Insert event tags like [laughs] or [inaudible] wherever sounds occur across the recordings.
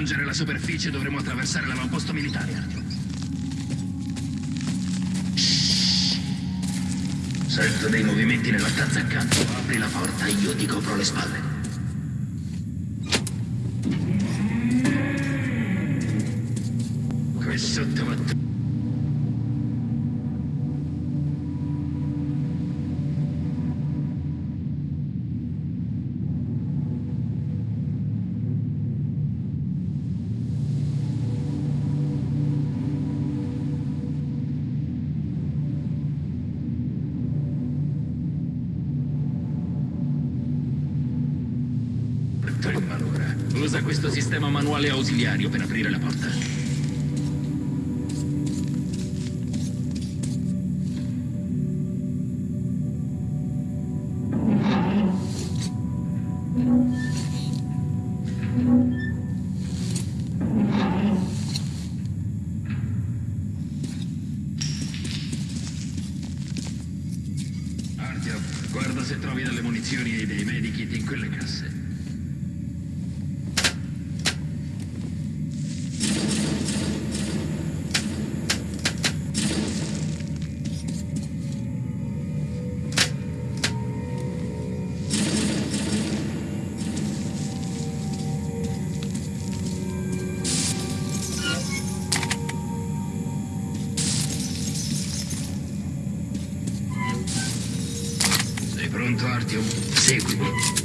raggiungere la superficie dovremo attraversare l'avamposto militare, Artyom. Sento dei movimenti nella stanza accanto. Apri la porta, io ti copro le spalle. Thank you.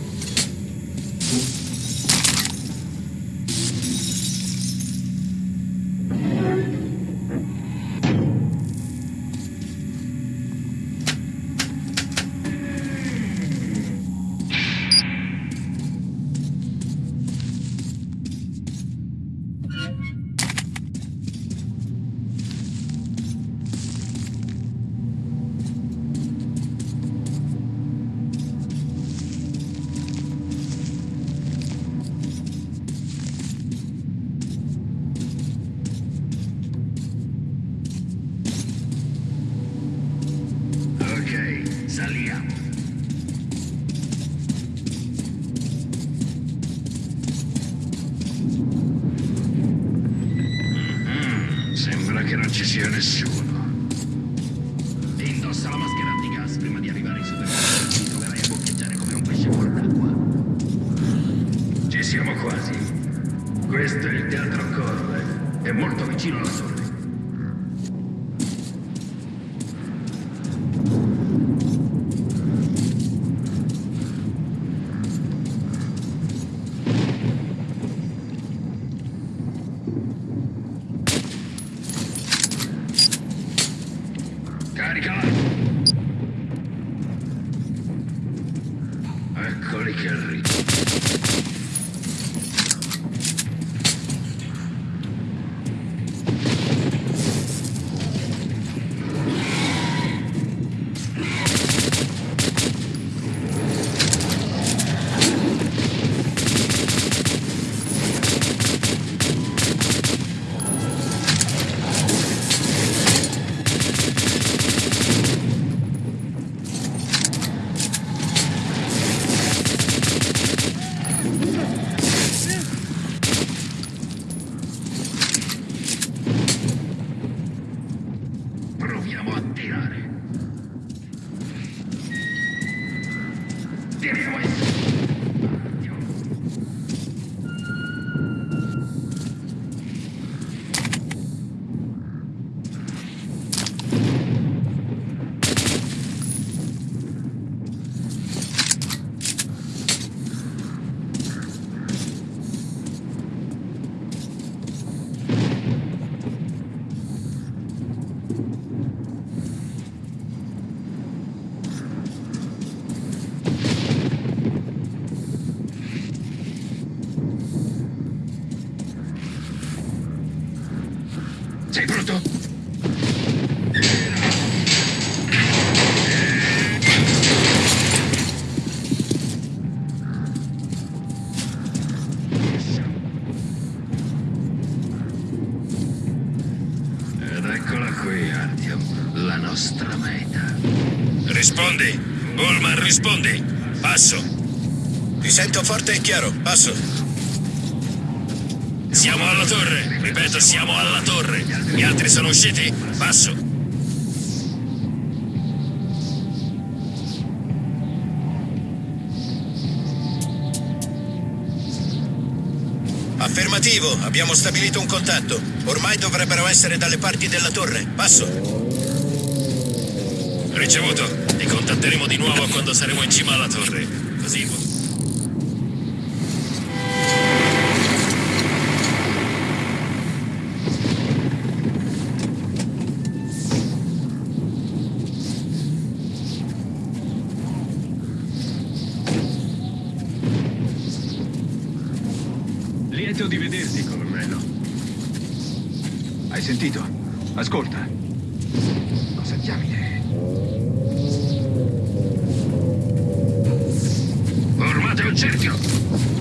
finish. rispondi. Passo. Ti sento forte e chiaro. Passo. Siamo alla torre. Ripeto, siamo alla torre. Gli altri sono usciti. Passo. Affermativo, abbiamo stabilito un contatto. Ormai dovrebbero essere dalle parti della torre. Passo. Ricevuto. Ti contatteremo di nuovo quando saremo in cima alla torre. Così. Lieto di vederti, colonnello. Hai sentito? Ascolta. радио.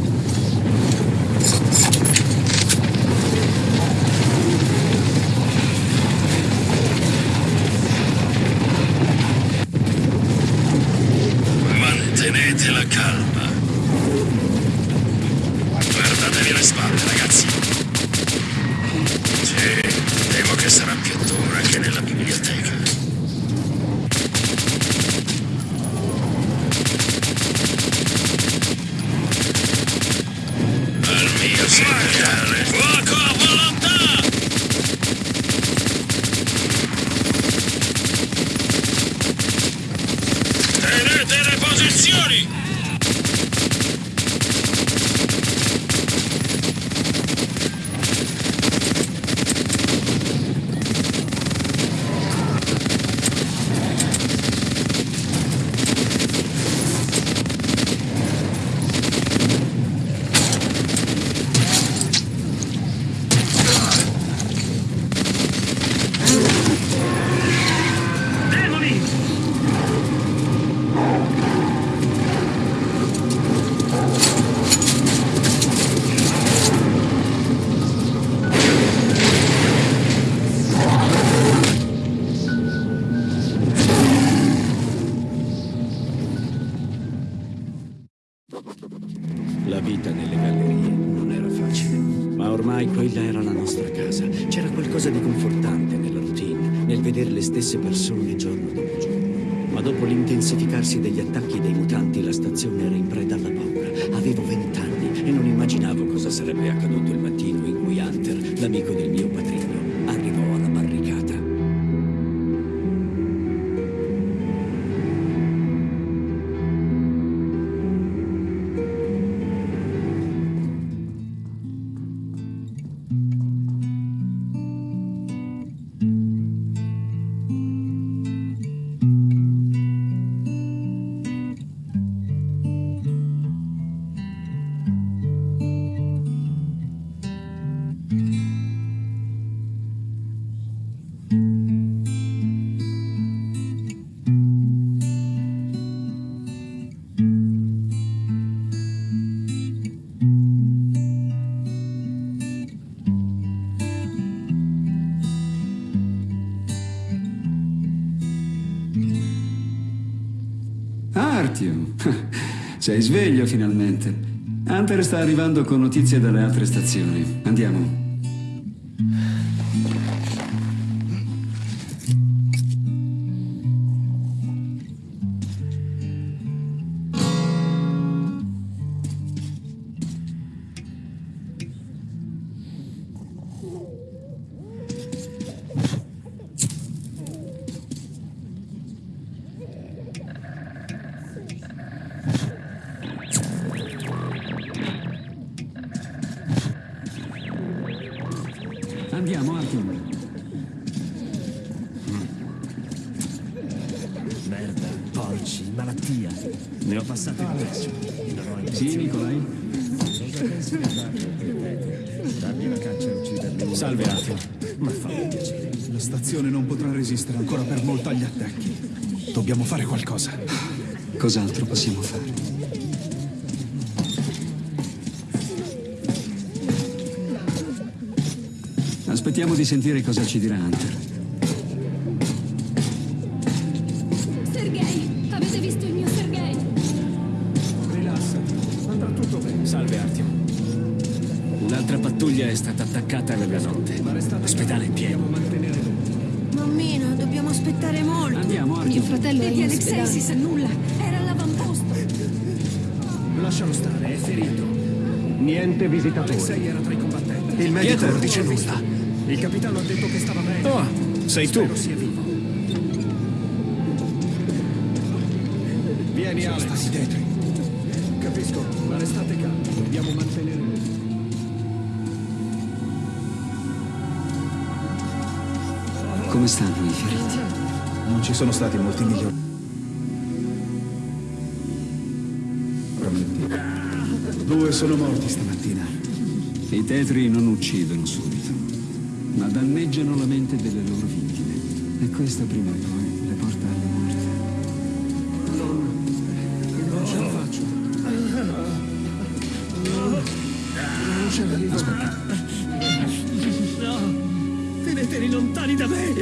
Nelle gallerie non era facile, ma ormai quella era la nostra casa. C'era qualcosa di confortante nella routine, nel vedere le stesse persone giorno dopo giorno. Ma dopo l'intensificarsi degli attacchi dei mutanti, la stazione era in preda alla paura. Avevo vent'anni e non immaginavo cosa sarebbe accaduto il mattino in cui Hunter, l'amico del mio patrigno, sta arrivando con notizie dalle altre stazioni. Andiamo. Sì, Nicolai? Dargli la caccia e ucciderli. Salve, Arthur. Ma fa piacere. La stazione non potrà resistere ancora per molto agli attacchi. Dobbiamo fare qualcosa. Cos'altro possiamo fare? Aspettiamo di sentire cosa ci dirà Hunter. È attaccata nella notte. L'ospedale è pieno. Mammina, dobbiamo aspettare molto. Andiamo, Mio Archie. fratello è Vedi in Alexei ospedale. si sa nulla. Era all'avamposto. Lascialo stare, è ferito. Niente visitatori. Alexei era tra i combattenti. Il medico Pietro non dice nulla. Il capitano ha detto che stava bene. Oh, sei tu. Spero sia vivo. Vieni, Alex. Stati dietro. Capisco, ma restate calmi. Dobbiamo mantenere... Come stanno i feriti? Non ci sono stati molti migliori. Due sono morti stamattina. I tetri non uccidono subito, ma danneggiano la mente delle loro vittime. E questo prima o poi lontani da me.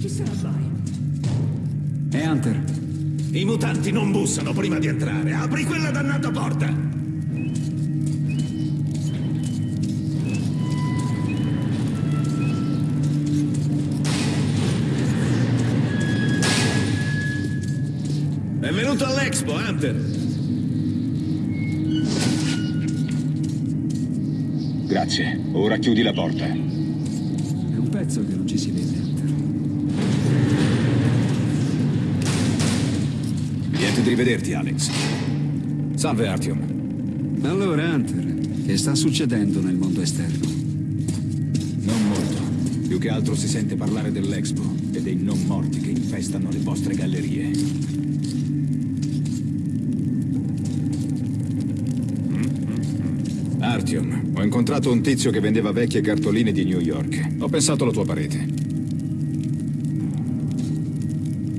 Chi se la vai? E Hunter? I mutanti non bussano prima di entrare. Apri quella dannata porta. all'Expo, Hunter. Grazie. Ora chiudi la porta. È un pezzo che non ci si vede, Hunter. Niente di rivederti, Alex. Salve, Artyom. Allora, Hunter, che sta succedendo nel mondo esterno? Non molto. Più che altro si sente parlare dell'Expo e dei non morti che infestano le vostre gallerie. Artyom, ho incontrato un tizio che vendeva vecchie cartoline di New York. Ho pensato alla tua parete.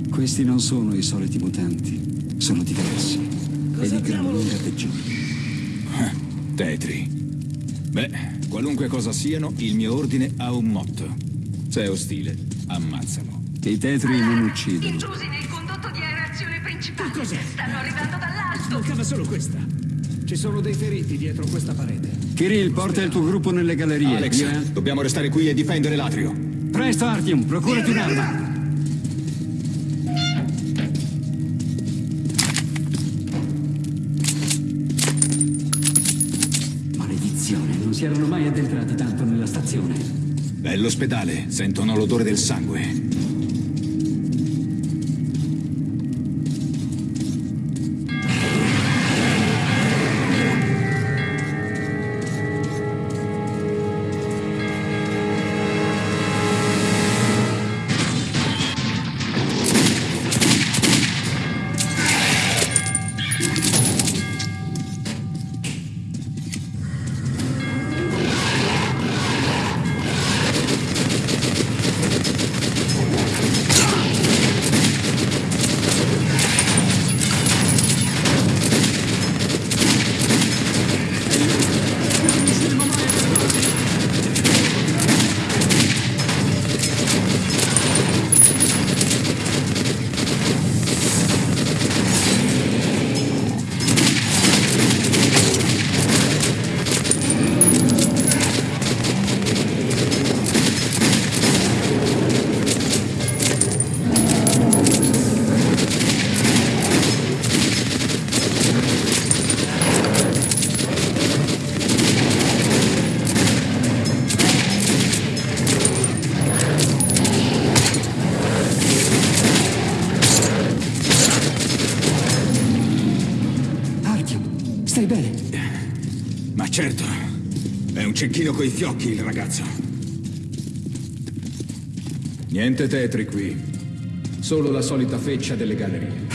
Questi non sono i soliti mutanti, sono diversi. E di gran lunga peggiori. Tetri. Beh, qualunque cosa siano, il mio ordine ha un motto. Se è ostile, ammazzalo. I tetri non uccidono. Intrusi nel condotto di aerazione principale. cos'è? Stanno arrivando dall'alto. Mancava solo questa. Ci sono dei feriti dietro questa parete. Kirill, porta il tuo gruppo nelle gallerie. Alex, Io dobbiamo restare qui e difendere l'atrio. Presto, Artyom, procurati un'arma. Maledizione, non si erano mai addentrati tanto nella stazione. È l'ospedale, sentono l'odore del sangue. Cecchino coi fiocchi il ragazzo. Niente tetri qui. Solo la solita feccia delle gallerie.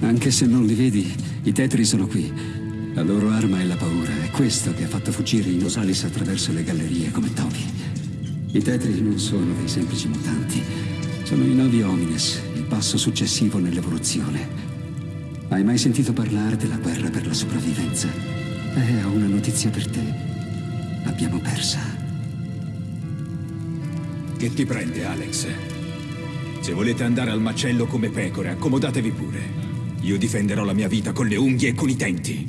Anche se non li vedi, i tetri sono qui. La loro arma è la paura. È questo che ha fatto fuggire i Nosalis attraverso le gallerie come topi. I tetri non sono dei semplici mutanti. Sono i novi homines, il passo successivo nell'evoluzione. Hai mai sentito parlare della guerra per la sopravvivenza? Eh, ho una notizia per te. L'abbiamo persa. Che ti prende, Alex? Se volete andare al macello come pecore, accomodatevi pure. Io difenderò la mia vita con le unghie e con i denti.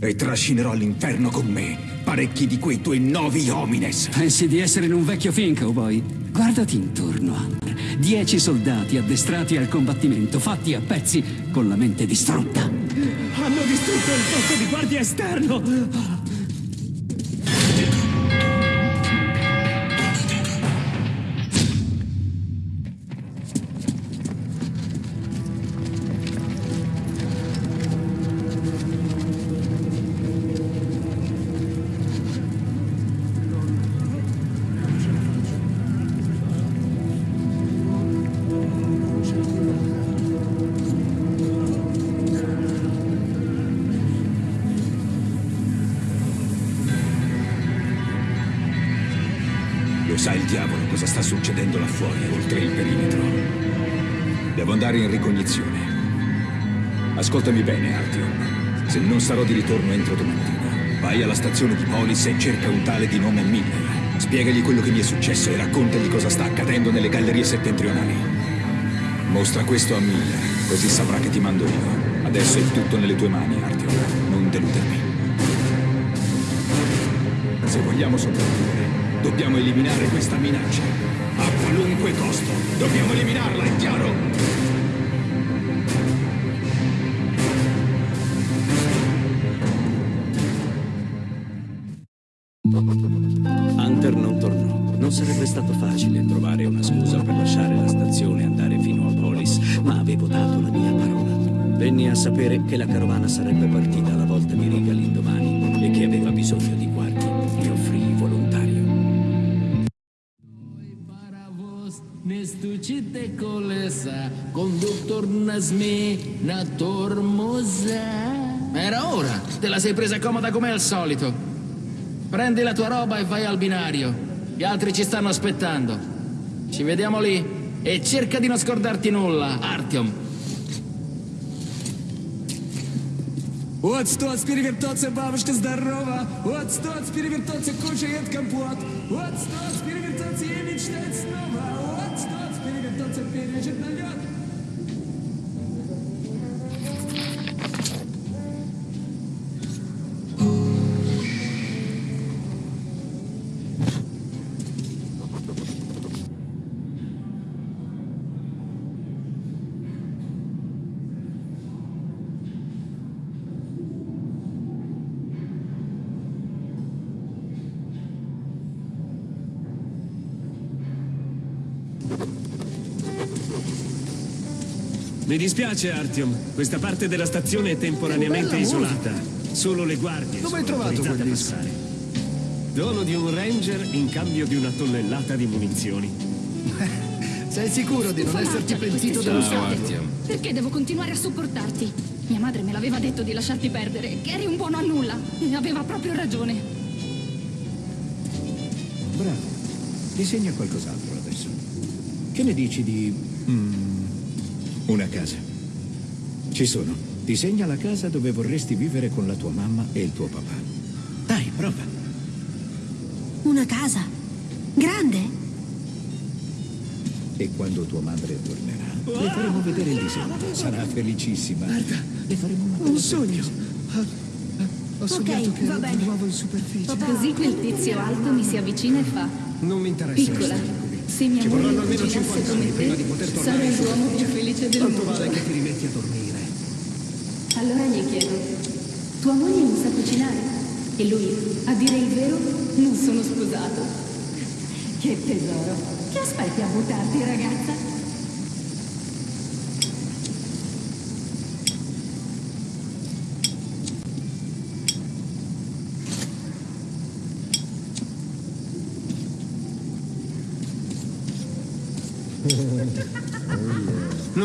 E trascinerò all'inferno con me parecchi di quei tuoi novi homines. Pensi di essere in un vecchio film, cowboy? Guardati intorno, Hunter. Dieci soldati addestrati al combattimento, fatti a pezzi, con la mente distrutta. Hanno distrutto il posto di guardia esterno! Lo ritorno entro domattina, vai alla stazione di Polis e cerca un tale di nome Miller. Spiegagli quello che mi è successo e raccontagli cosa sta accadendo nelle gallerie settentrionali. Mostra questo a Miller, così saprà che ti mando io. Adesso è tutto nelle tue mani, Artyom. Non deludermi. Se vogliamo sopravvivere, dobbiamo eliminare questa minaccia. A qualunque costo. Dobbiamo eliminarla, è chiaro? Sapere che la carovana sarebbe partita alla volta di riga l'indomani e che aveva bisogno di guardie. Mi offrii volontario. Era ora! Te la sei presa comoda come al solito. Prendi la tua roba e vai al binario. Gli altri ci stanno aspettando. Ci vediamo lì. E cerca di non scordarti nulla, Artyom. Вот стоц перевертаться, бабушка здорова. Вот стоц перевертаться, кушает компот. Вот стоц перевертаться Mi dispiace, Artyom. Questa parte della stazione è temporaneamente isolata. Solo le guardie Dove hai sono trovato quel disco? passare. Dono di un ranger in cambio di una tonnellata di munizioni. [laughs] Sei sicuro di non esserti pentito dello scambio? Perché devo continuare a sopportarti? Mia madre me l'aveva detto di lasciarti perdere, che eri un buono a nulla. E aveva proprio ragione. Bravo. Disegna qualcos'altro adesso. Che ne dici di... mm, una casa? Ci sono. Disegna la casa dove vorresti vivere con la tua mamma e il tuo papà. Dai, prova. Una casa? Grande? E quando tua madre tornerà, le faremo vedere il disegno. Sarà felicissima. Guarda, le faremo una Un sogno. Ho sognato che va ero bene. di nuovo in superficie. Così quel tizio alto mi si avvicina e fa. Non mi interessa. Piccola. Se mia Ci moglie vorranno almeno cucinasse 50 anni come prima di te, poter tornare sarei l'uomo più felice del Tanto mondo. vale che ti rimetti a dormire. Allora gli chiedo, tua moglie non sa cucinare? E lui, a dire il vero, non sono sposato. Che tesoro. Che aspetti a buttarti, ragazza?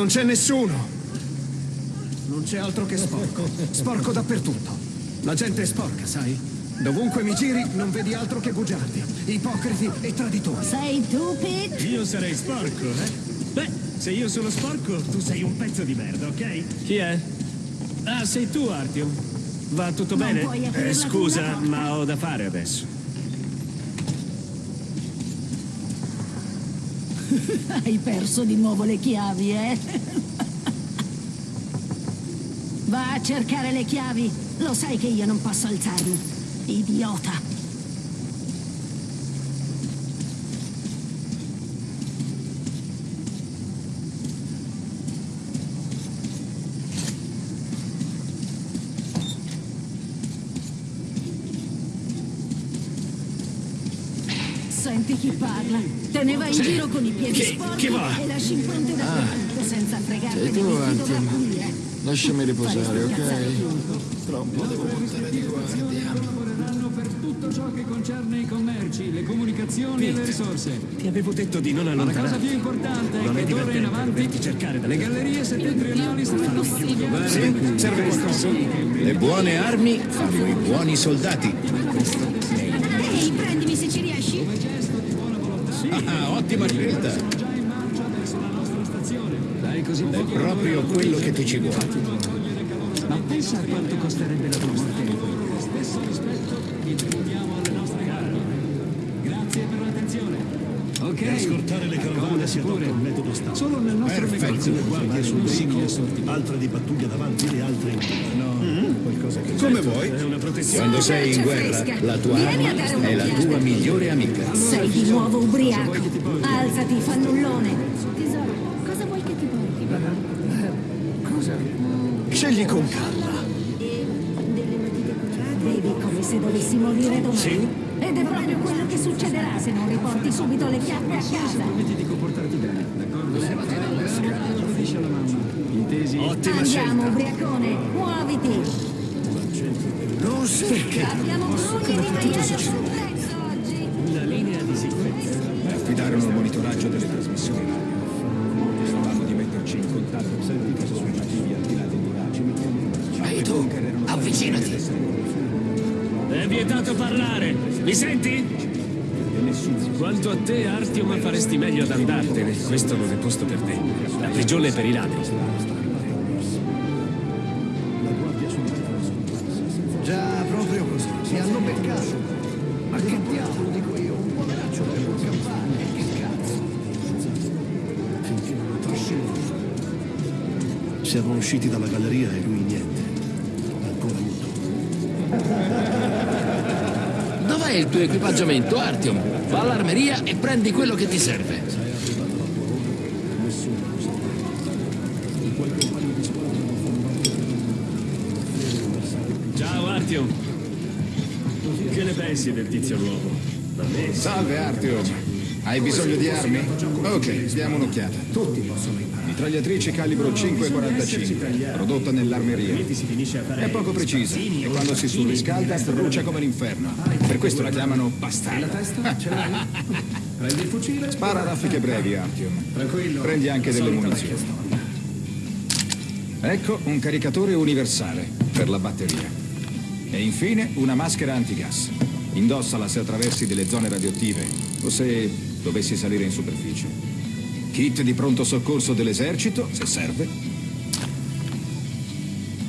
Non c'è nessuno. Non c'è altro che sporco. Sporco dappertutto. La gente è sporca, sai? Dovunque mi giri non vedi altro che bugiardi, ipocriti e traditori. Sei tu, Pete? Io sarei sporco, eh? Beh, se io sono sporco, tu sei un pezzo di merda, ok? Chi è? Ah, sei tu, Artyom. Va tutto Non bene? Eh, scusa, ma ho da fare adesso. [laughs] Hai perso di nuovo le chiavi, eh? Va a cercare le chiavi. Lo sai che io non posso alzarmi. Idiota. Chi parla. Te ne vai in giro con i piedi Chi- sporchi e lasci impronte Ah. dappertutto senza tu, di Artyom. pulire. Lasciami riposare, ok? lavoreranno per tutto ciò che concerne i commerci, le comunicazioni e le risorse. Ti avevo detto di non Ma la cosa allontanarti. più importante Non è che d'ora in avanti cercare da le gallerie settentrionali saranno pattugliate. Sì, serve qualcosa. Le buone armi fanno i buoni soldati. Ah, ottima scelta. Dai così È proprio quello che ti ci vuole. Ma pensa a quanto costerebbe la tua morte. Stesso rispetto che tribuiamo alle nostre armi. Grazie per l'attenzione. Ok. Per scortare le carovane si adotta un metodo standard. Solo nel nostro Perfetto. negozio Le guardie sul assortimenti, altre di pattuglia davanti e altre in No, qualcosa che... Come vuoi. È una protezione. Quando sei in guerra, la tua Vieni arma è la tua migliore amica. Sei di nuovo ubriaco. Alzati, fannullone. Tesoro, cosa vuoi che ti porti? Scegli con calma. Bevi come se dovessi morire domani. È proprio quello che succederà se non riporti subito le chiappe a casa. Permetti di comportarti bene, d'accordo? Dice alla mamma. Intesi? Ottima Andiamo, scelta. ubriacone, muoviti. Non perché? Abbiamo grugli di maiale sul prezzo oggi. Una linea di sicurezza. Affidarono il monitoraggio delle trasmissioni radio. Stavamo di metterci in contatto con i suggestivi al di là dei miraggi. Ehi tu, avvicinati. È vietato parlare. Mi senti? Quanto a te, Artyom, faresti meglio ad andartene. Questo non è posto per te. La prigione è per i ladri. Già, proprio così. Mi hanno beccato. Ma che diavolo dico io? Un poveraccio per un campane. Che cazzo? Finché non. Siamo usciti dalla galleria e lui niente. Ancora muto. Il tuo equipaggiamento, Artyom? Va all'armeria e prendi quello che ti serve. Ciao, Artyom. Che ne pensi del tizio nuovo? Salve Artyom. Hai bisogno di armi? Ok, diamo un'occhiata. Tutti possono imparare. Mitragliatrice calibro 5,45, prodotta nell'armeria. È poco precisa e quando si surriscalda brucia come l'inferno. Per questo la chiamano La bastarda. testa? Ce l'hai? Prendi il fucile? Spara raffiche brevi, Artyom. Tranquillo. Prendi anche delle munizioni. Ecco un caricatore universale per la batteria. E infine una maschera antigas. Indossala se attraversi delle zone radioattive o se dovessi salire in superficie. Kit di pronto soccorso dell'esercito, se serve.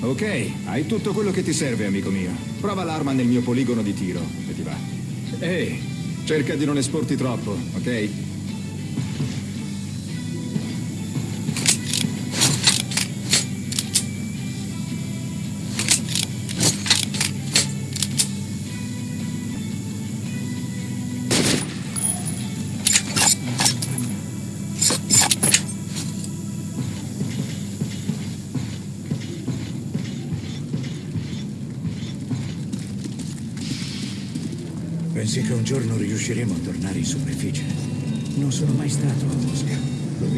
Ok, hai tutto quello che ti serve, amico mio. Prova l'arma nel mio poligono di tiro e ti va. Ehi, cerca di non esporti troppo, ok? Pensi che un giorno riusciremo a tornare in superficie? Non sono mai stato a Mosca.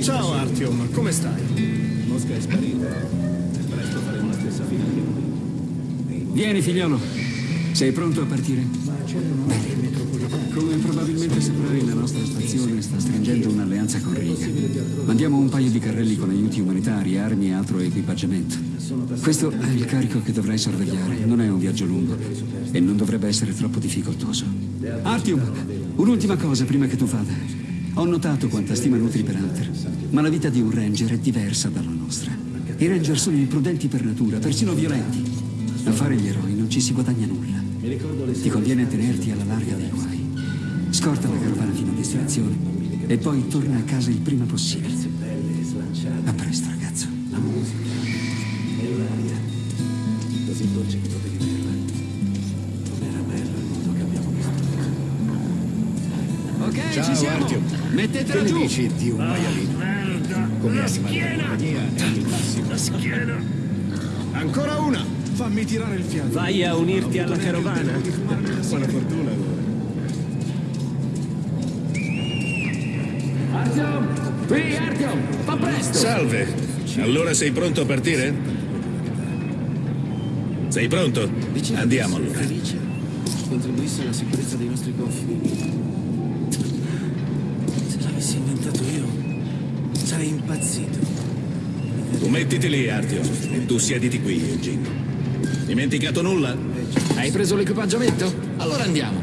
Ciao Artyom, come stai? Mosca è sparita. Presto faremo la stessa fine che lui. Vieni, figliolo. Sei pronto a partire? Come probabilmente saprai, la nostra stazione sta stringendo un'alleanza con Riga. Mandiamo un paio di carrelli con aiuti umanitari, armi e altro equipaggiamento. Questo è il carico che dovrai sorvegliare. Non è un viaggio lungo e non dovrebbe essere troppo difficoltoso. Artyom, un'ultima cosa prima che tu vada. Ho notato quanta stima nutri per Hunter, ma la vita di un ranger è diversa dalla nostra. I ranger sono imprudenti per natura, persino violenti. A fare gli eroi non ci si guadagna nulla. Ti conviene tenerti alla larga dei guai. Scorta la carovana fino a destinazione E poi torna a casa il prima possibile. A presto, ragazzo. La musica e l'aria, così dolce che potevi berla. Non era bello il modo che abbiamo visto. Ok, Ciao, ci siamo. Artyom. Mettetela Che ne giù. dici di un maialino? Come animale da compagnia è il massimo. schiena! Ancora una! Fammi tirare il fiato. Vai a unirti alla carovana. Buona fortuna allora. Artyom! Fa presto! Salve. Allora sei pronto a partire? Sei pronto? Andiamo allora. Felice contribuisse alla sicurezza dei nostri confini. Se l'avessi inventato io, sarei impazzito. Tu mettiti lì, Artio, e tu siediti qui, Eugene. Dimenticato nulla? Hai preso l'equipaggiamento? Allora andiamo.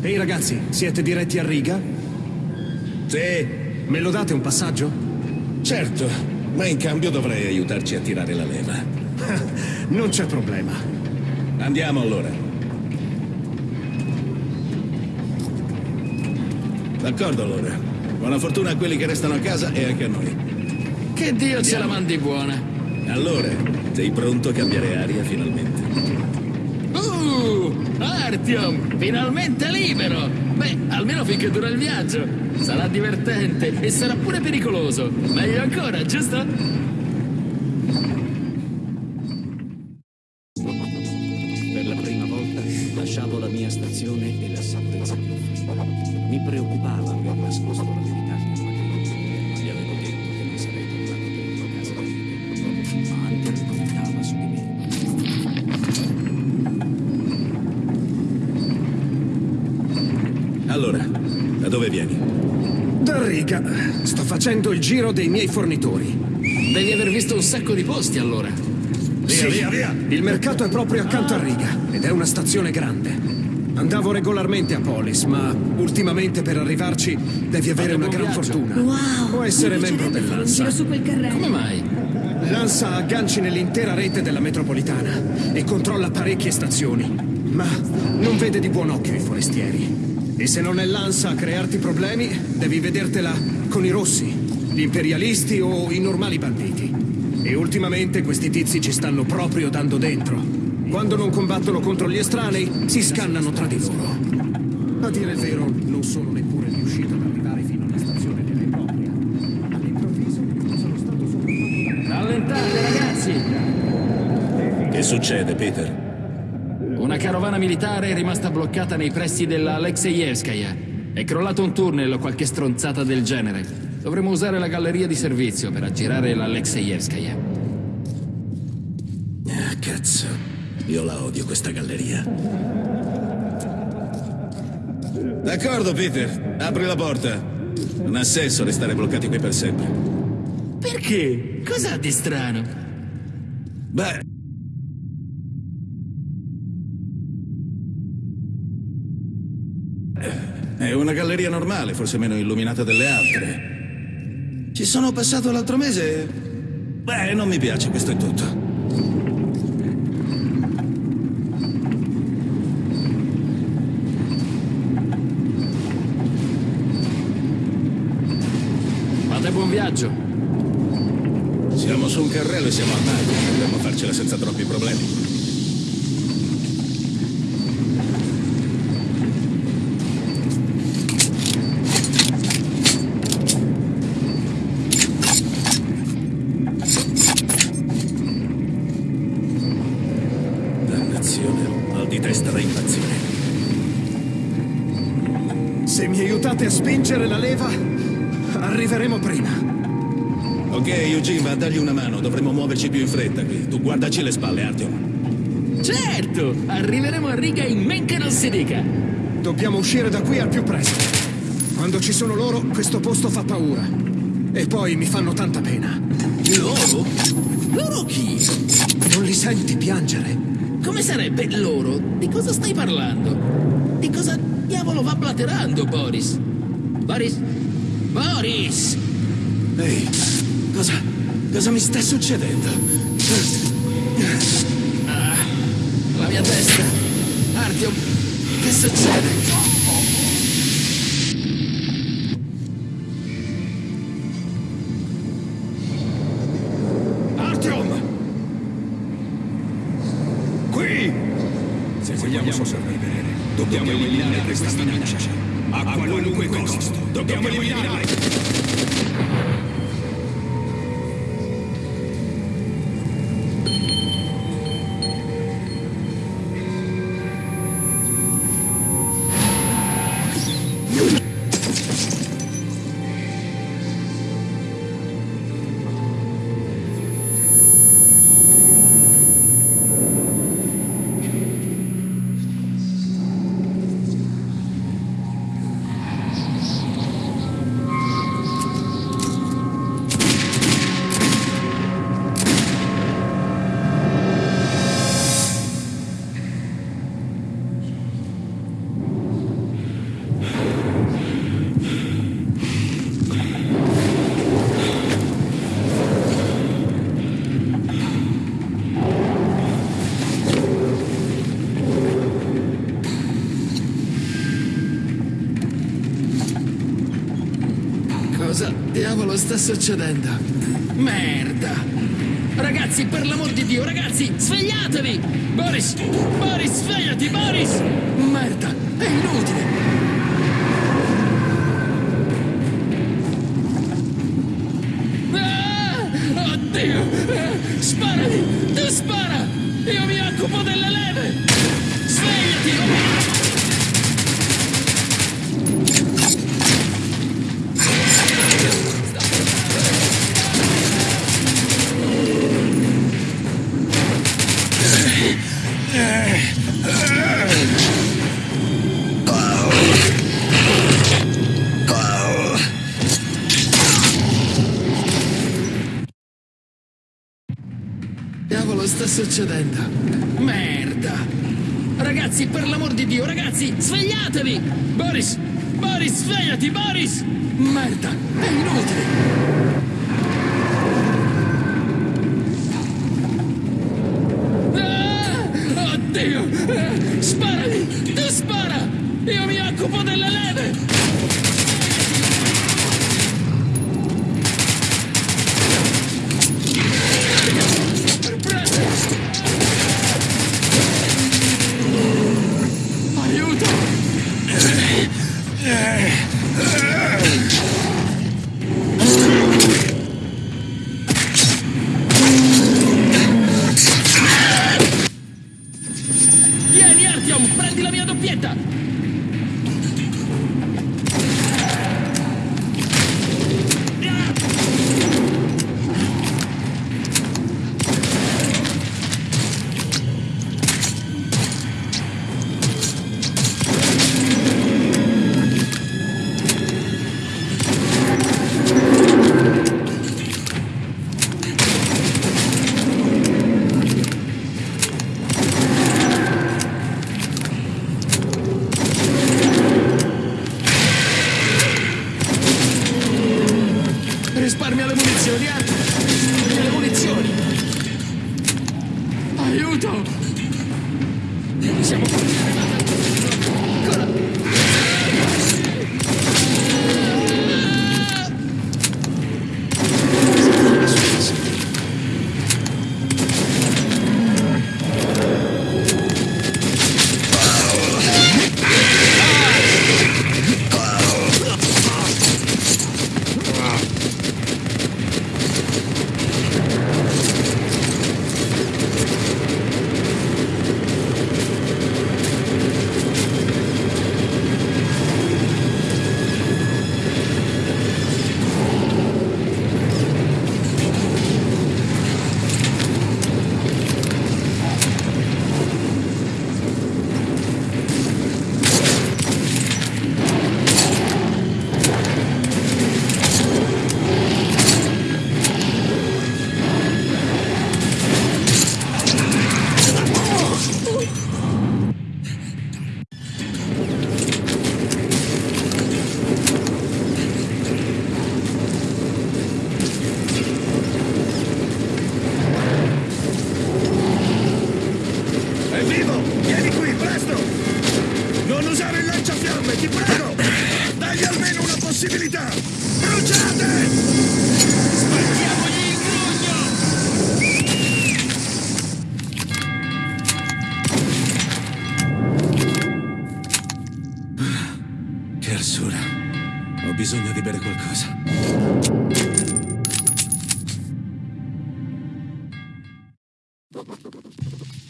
Ehi ragazzi, siete diretti a riga? Sì. Me lo date un passaggio? Certo, ma in cambio dovrei aiutarci a tirare la leva. [laughs] non c'è problema. Andiamo allora. D'accordo allora. Buona fortuna a quelli che restano a casa e anche a noi. Che Dio ce la mandi buona. Allora, sei pronto a cambiare aria finalmente? Uh! Artyom! Finalmente libero! Beh, almeno finché dura il viaggio. Sarà divertente e sarà pure pericoloso. Meglio ancora, giusto? Giro dei miei fornitori. Devi aver visto un sacco di posti allora. Sì, Il mercato è proprio accanto a riga ed è una stazione grande. Andavo regolarmente a Polis, ma ultimamente per arrivarci devi avere una gran fortuna. Wow! Può essere membro dell'ANSA. giro su quel carrello. Come mai? L'ANSA ha agganci nell'intera rete della metropolitana e controlla parecchie stazioni. Ma non vede di buon occhio i forestieri. E se non è l'ANSA a crearti problemi, devi vedertela con i rossi, gli imperialisti o i normali banditi. E ultimamente questi tizi ci stanno proprio dando dentro. Quando non combattono contro gli estranei, si scannano tra di loro. A dire il vero, non sono neppure riuscito ad arrivare fino alla stazione e propria. All'improvviso sono stato sopraffatto Rallentate, ragazzi! Che succede, Peter? Una carovana militare è rimasta bloccata nei pressi della Alexeyevskaya. È crollato un tunnel o qualche stronzata del genere. Dovremmo usare la galleria di servizio per aggirare l'Alexeyevskaya. Ah, cazzo. Io la odio questa galleria. D'accordo, Peter. Apri la porta. Non ha senso restare bloccati qui per sempre. Perché? Cos'ha di strano? Beh. È una galleria normale, forse meno illuminata delle altre. Ci sono passato l'altro mese. Beh, non mi piace, questo è tutto. Fate buon viaggio. Siamo su un carrello e siamo andati. Dovremmo farcela senza troppi problemi. Guardaci le spalle, Artyom. Certo! Arriveremo a riga in men che non si dica. Dobbiamo uscire da qui al più presto. Quando ci sono loro, questo posto fa paura. E poi mi fanno tanta pena. Loro? Loro chi? Non li senti piangere? Come sarebbe loro? Di cosa stai parlando? Di cosa diavolo va blaterando, Boris? Boris? Boris! Ehi, cosa... cosa mi sta succedendo? mia testa. Artyom, oh, che succede? Artyom! Oh, Qui! Se vogliamo sopravvivere, dobbiamo eliminare questa minaccia. A qualunque costo, dobbiamo eliminare! succedendo? Merda! Ragazzi, per l'amor di Dio, ragazzi, svegliatevi! Boris! Boris, svegliati, Boris! Merda, è inutile! succedendo? Merda! Ragazzi, per l'amor di Dio, ragazzi, svegliatevi! Boris! Boris, svegliati, Boris! Merda, è inutile!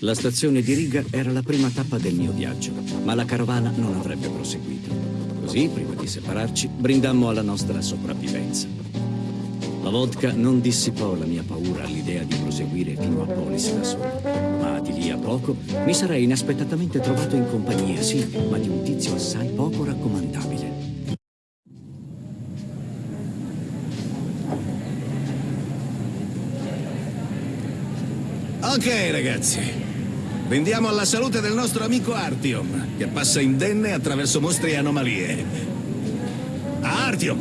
La stazione di Riga era la prima tappa del mio viaggio, ma la carovana non avrebbe proseguito. Così, prima di separarci, brindammo alla nostra sopravvivenza. La vodka non dissipò la mia paura all'idea di proseguire fino a Polis da solo, ma di lì a poco mi sarei inaspettatamente trovato in compagnia, sì, ma di un tizio assai poco raccomandabile. Ok, ragazzi. Vendiamo alla salute del nostro amico Artyom, che passa indenne attraverso mostri e anomalie. Artyom!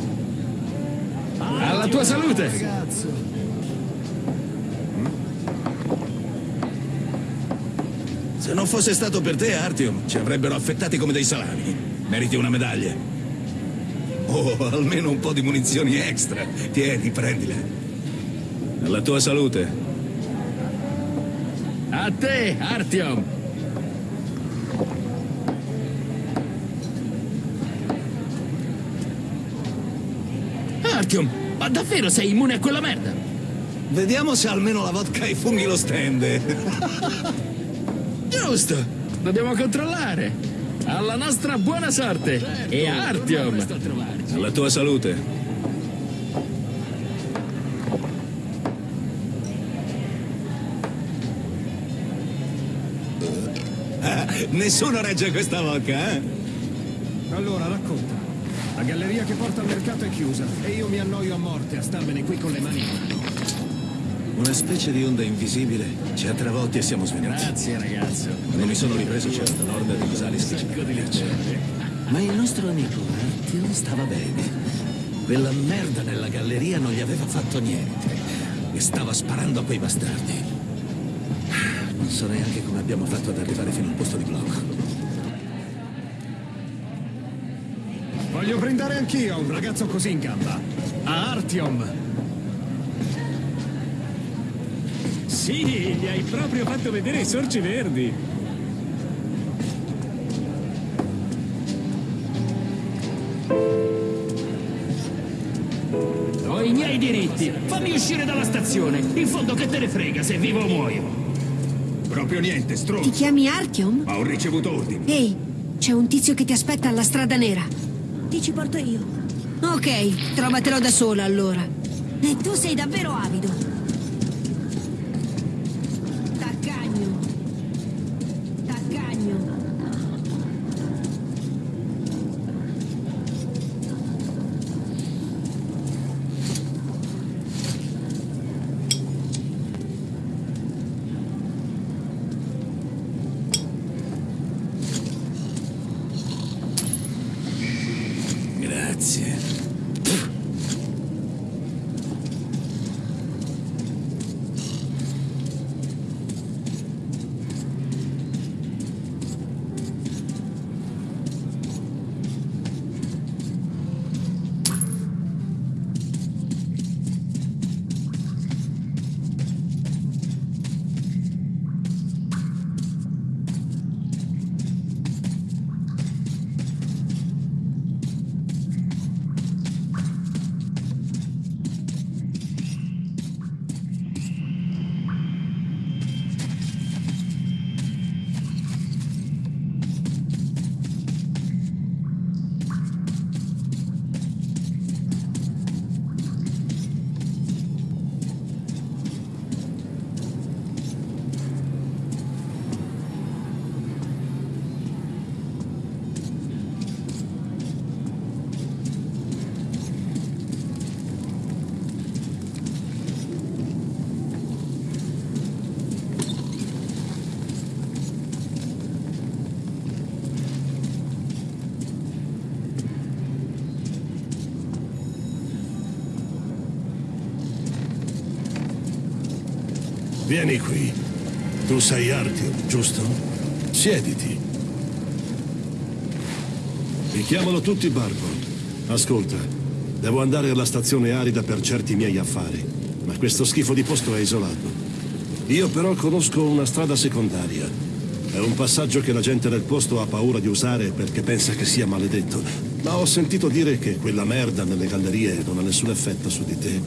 Alla tua salute! Se non fosse stato per te, Artyom, ci avrebbero affettati come dei salami. Meriti una medaglia. Oh, almeno un po' di munizioni extra. Tieni, prendile. Alla tua salute. A te, Artyom! Artyom, ma davvero sei immune a quella merda? Vediamo se almeno la vodka e i funghi lo stende. [laughs] Giusto! Dobbiamo controllare. Alla nostra buona sorte. e a Artyom. Alla tua salute. Nessuno regge questa vodka, eh? Allora, racconta. La galleria che porta al mercato è chiusa e io mi annoio a morte a starmene qui con le mani in mano. Una specie di onda invisibile ci ha travolti e siamo svenuti. Grazie, ragazzo. Quando mi sono ripreso c'era l'orda di Rosalis che ci Ma il nostro amico Artyom stava bene. Quella merda nella galleria non gli aveva fatto niente. E stava sparando a quei bastardi. Non so neanche come abbiamo fatto ad arrivare fino al posto di blocco. Voglio brindare anch'io un ragazzo così in gamba. A Artyom. Sì, gli hai proprio fatto vedere i sorci verdi. Ho i miei diritti. Fammi uscire dalla stazione. In fondo che te ne frega se vivo o muoio. Proprio niente, Ti stronzo. chiami Artyom? Ma ho ricevuto ordini. Ehi, c'è un tizio che ti aspetta alla strada nera. Ti ci porto io. Ok, trovatelo da sola allora. E tu sei davvero avido. Vieni qui. Tu sei Artyom, giusto? Siediti. Mi chiamano tutti Barbo. Ascolta, devo andare alla stazione arida per certi miei affari, ma questo schifo di posto è isolato. Io però conosco una strada secondaria. È un passaggio che la gente del posto ha paura di usare perché pensa che sia maledetto. Ma ho sentito dire che quella merda nelle gallerie non ha nessun effetto su di te.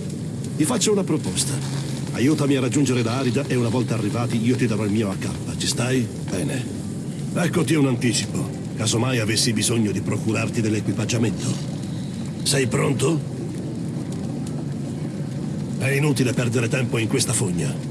Ti faccio una proposta. Aiutami a raggiungere la Arida e una volta arrivati io ti darò il mio AK. Ci stai? Bene. Eccoti un anticipo, casomai avessi bisogno di procurarti dell'equipaggiamento. Sei pronto? È inutile perdere tempo in questa fogna.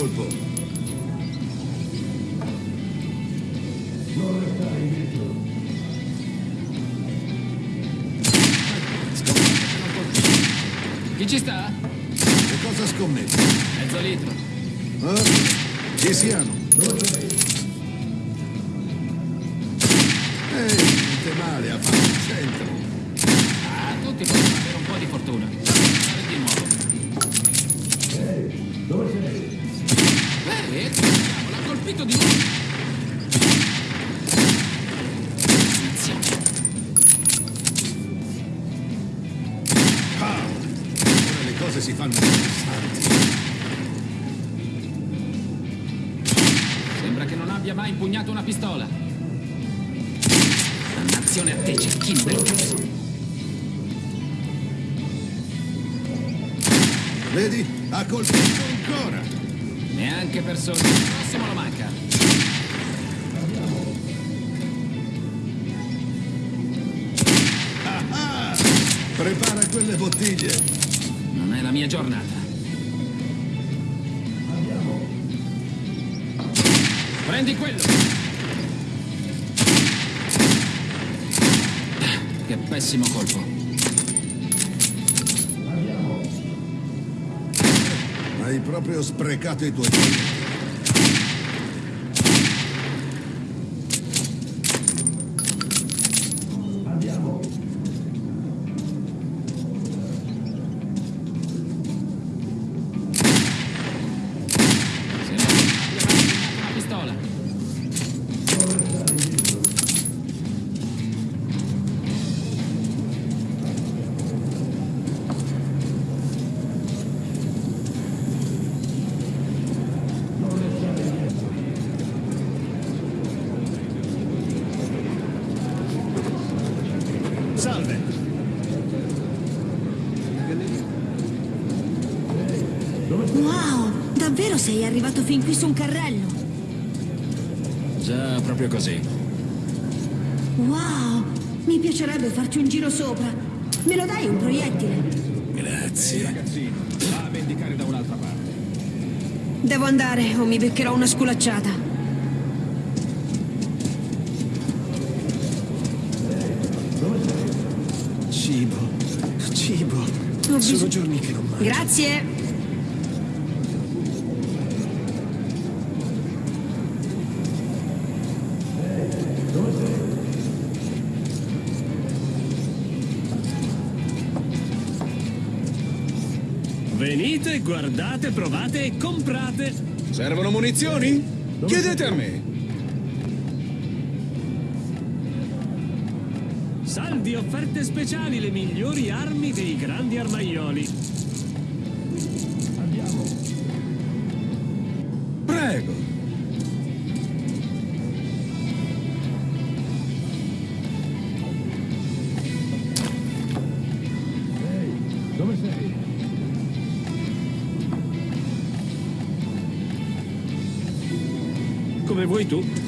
Colpo. Non restare indietro. Chi ci sta? Che cosa scommetti? Mezzo litro. Ah, ci siamo. Ehi, niente male, ha fatto il centro. Ah, tutti possono avere un po' di fortuna. Fare di nuovo. Cose si fanno interessanti. Sembra che non abbia mai impugnato una pistola. Dannazione a te, cecchino. Vedi? Ha colpito ancora. Neanche per sogno. Il prossimo lo manca. Ah, ah! Prepara quelle bottiglie. Giornata. Prendi quello. Che pessimo colpo. Hai proprio sprecato i tuoi sei arrivato fin qui su un carrello? Già, proprio così. Wow, mi piacerebbe farci un giro sopra. Me lo dai un proiettile? Grazie. Ragazzino, va a vendicare da un'altra parte. Devo andare o mi beccherò una sculacciata. Cibo, cibo. Ho Sono giorni che non mangio. Grazie. Venite, guardate, provate e comprate. Servono munizioni? Chiedete a me. Saldi, offerte speciali, le migliori armi dei grandi armaioli. Prego. Come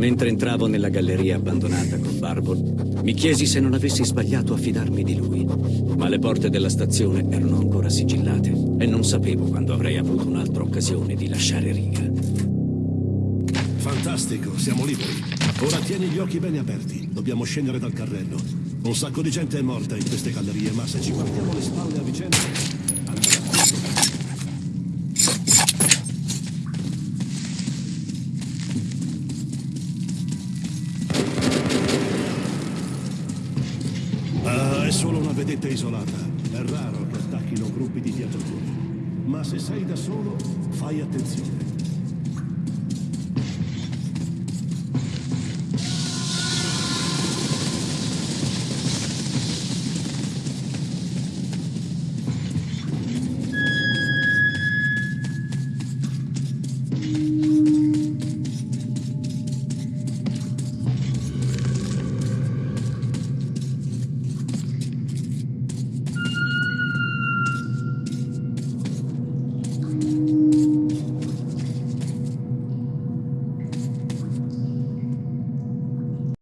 Mentre entravo nella galleria abbandonata con Barbol, mi chiesi se non avessi sbagliato a fidarmi di lui. Ma le porte della stazione erano ancora sigillate e non sapevo quando avrei avuto un'altra occasione di lasciare riga. Fantastico, siamo liberi. Ora tieni gli occhi bene aperti. Dobbiamo scendere dal carrello. Un sacco di gente è morta in queste gallerie, ma se ci guardiamo le spalle a vicenda... vedetta isolata. È raro che attacchino gruppi di viaggiatori. Ma se sei da solo, fai attenzione.